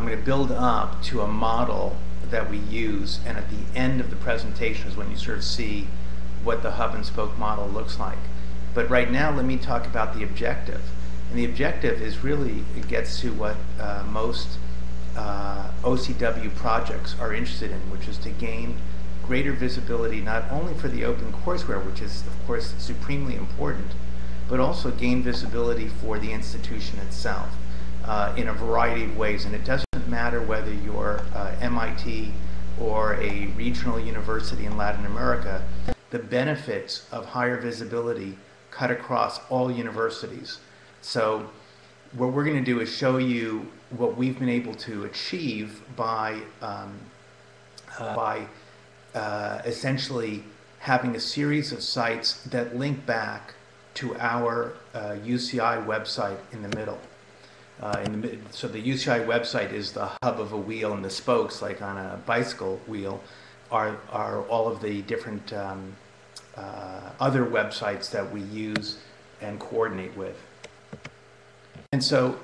I'm going to build up to a model that we use, and at the end of the presentation is when you sort of see what the hub and spoke model looks like. But right now, let me talk about the objective. And the objective is really, it gets to what uh, most uh, OCW projects are interested in, which is to gain greater visibility not only for the open courseware, which is of course supremely important, but also gain visibility for the institution itself uh, in a variety of ways. And it doesn't matter whether you're uh, MIT or a regional university in Latin America, the benefits of higher visibility cut across all universities. So what we're going to do is show you what we've been able to achieve by, um, uh, by uh, essentially having a series of sites that link back to our uh, UCI website in the middle. Uh, in the, so the UCI website is the hub of a wheel and the spokes, like on a bicycle wheel, are, are all of the different um, uh, other websites that we use and coordinate with. And so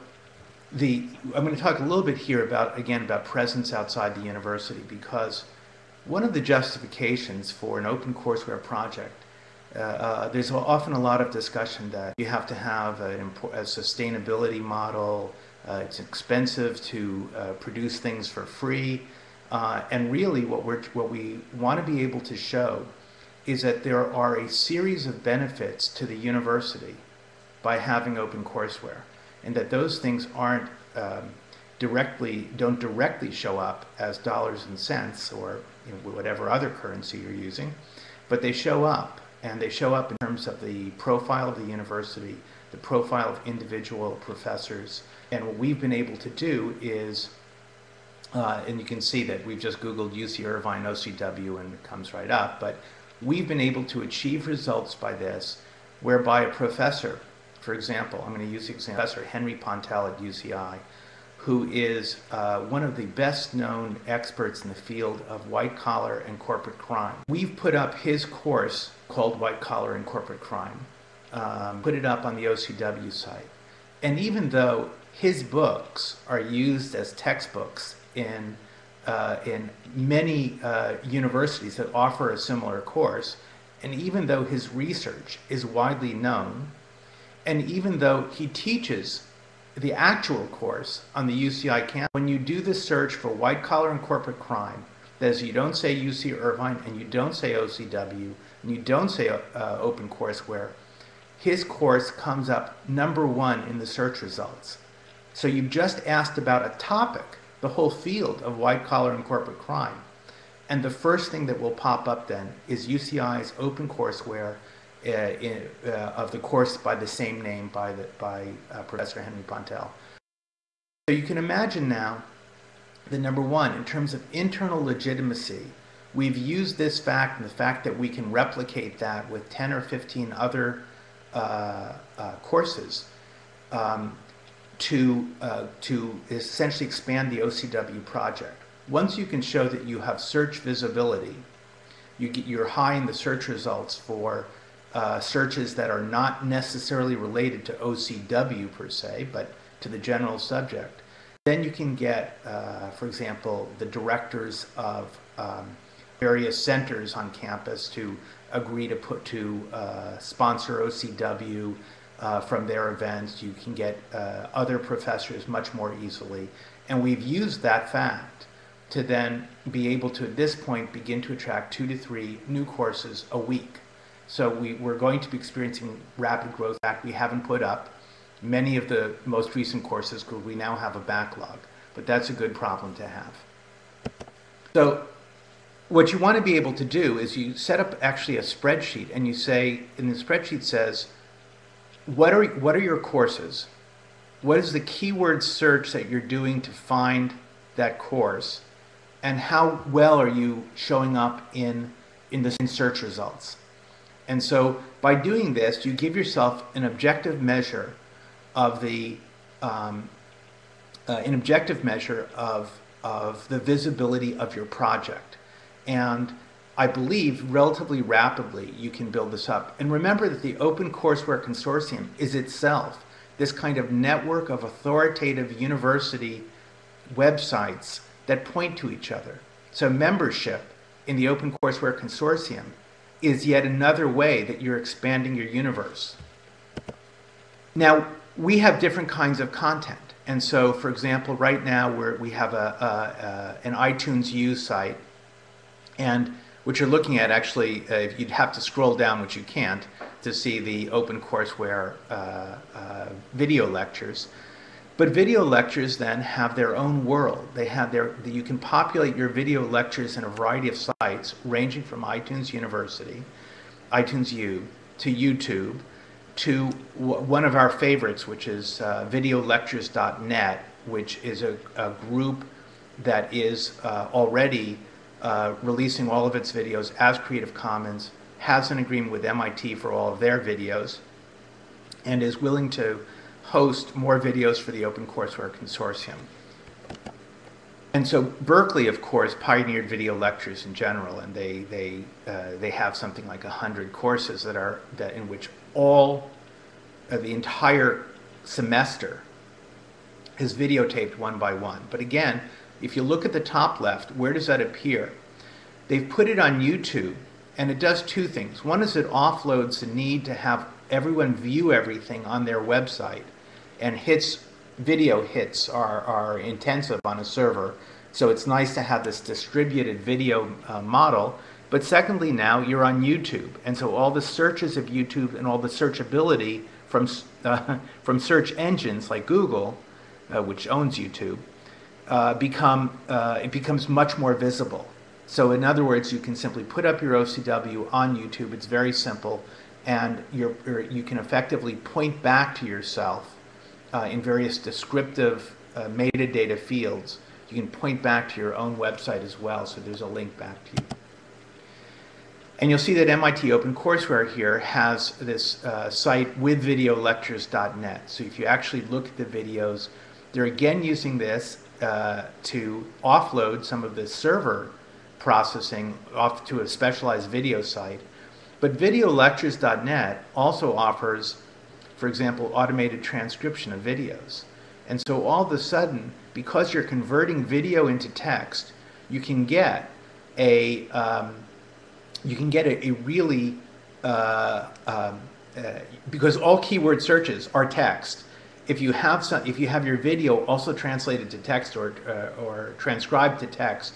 the, I'm going to talk a little bit here about, again, about presence outside the university because one of the justifications for an open courseware project, uh, uh, there's often a lot of discussion that you have to have a, a sustainability model, uh, it's expensive to uh, produce things for free, uh, and really what, we're, what we want to be able to show is that there are a series of benefits to the university by having open courseware and that those things aren't um, directly, don't directly show up as dollars and cents or you know, whatever other currency you're using, but they show up and they show up in terms of the profile of the university, the profile of individual professors, and what we've been able to do is uh, and you can see that we've just Googled UC Irvine OCW and it comes right up, but we've been able to achieve results by this whereby a professor for example, I'm going to use the example Professor Henry Pontell at UCI, who is uh, one of the best known experts in the field of white collar and corporate crime. We've put up his course called White Collar and Corporate Crime, um, put it up on the OCW site. And even though his books are used as textbooks in, uh, in many uh, universities that offer a similar course, and even though his research is widely known, and even though he teaches the actual course on the UCI campus, when you do the search for white collar and corporate crime, that is, you don't say UC Irvine and you don't say OCW and you don't say uh, open courseware, his course comes up number one in the search results. So you just asked about a topic, the whole field of white collar and corporate crime. And the first thing that will pop up then is UCI's open courseware in, uh, of the course by the same name by, the, by uh, Professor Henry Pontell. So you can imagine now that number one, in terms of internal legitimacy, we've used this fact and the fact that we can replicate that with 10 or 15 other uh, uh, courses um, to, uh, to essentially expand the OCW project. Once you can show that you have search visibility, you get, you're high in the search results for uh, searches that are not necessarily related to OCW per se, but to the general subject. Then you can get, uh, for example, the directors of um, various centers on campus to agree to put to uh, sponsor OCW uh, from their events. You can get uh, other professors much more easily. And we've used that fact to then be able to, at this point, begin to attract two to three new courses a week. So we, we're going to be experiencing rapid growth that we haven't put up many of the most recent courses because we now have a backlog, but that's a good problem to have. So what you want to be able to do is you set up actually a spreadsheet and you say, and the spreadsheet says, what are, what are your courses? What is the keyword search that you're doing to find that course? And how well are you showing up in, in the search results? And so by doing this, you give yourself an objective measure of the um, uh, an objective measure of of the visibility of your project. And I believe relatively rapidly you can build this up. And remember that the Open Courseware Consortium is itself this kind of network of authoritative university websites that point to each other. So membership in the OpenCourseWare Consortium is yet another way that you're expanding your universe. Now, we have different kinds of content. And so, for example, right now we're, we have a, a, a, an iTunes U site, and what you're looking at actually, uh, you'd have to scroll down, which you can't, to see the OpenCourseWare uh, uh, video lectures. But video lectures then have their own world. They have their, you can populate your video lectures in a variety of sites, ranging from iTunes University, iTunes U, to YouTube, to one of our favorites, which is uh, videolectures.net, which is a, a, group that is uh, already uh, releasing all of its videos as Creative Commons, has an agreement with MIT for all of their videos, and is willing to host more videos for the OpenCourseWare Consortium. And so Berkeley, of course, pioneered video lectures in general, and they they uh, they have something like hundred courses that are that in which all uh, the entire semester is videotaped one by one. But again, if you look at the top left, where does that appear? They've put it on YouTube, and it does two things. One is it offloads the need to have everyone view everything on their website and hits video hits are, are intensive on a server. So it's nice to have this distributed video uh, model. But secondly, now you're on YouTube. And so all the searches of YouTube and all the searchability from, uh, from search engines like Google, uh, which owns YouTube, uh, become, uh, it becomes much more visible. So in other words, you can simply put up your OCW on YouTube. It's very simple. And you're, you can effectively point back to yourself uh, in various descriptive uh, metadata fields. You can point back to your own website as well, so there's a link back to you. And you'll see that MIT OpenCourseWare here has this uh, site with videolectures.net. So if you actually look at the videos, they're again using this uh, to offload some of the server processing off to a specialized video site. But videolectures.net also offers for example, automated transcription of videos. And so all of a sudden, because you're converting video into text, you can get a um, you can get a, a really uh, um, uh, because all keyword searches are text. If you have some, if you have your video also translated to text or uh, or transcribed to text,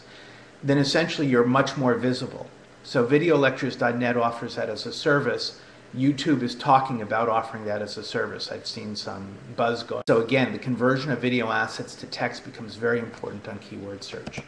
then essentially you're much more visible. So videolectures.net offers that as a service YouTube is talking about offering that as a service. I've seen some buzz going. So again, the conversion of video assets to text becomes very important on keyword search.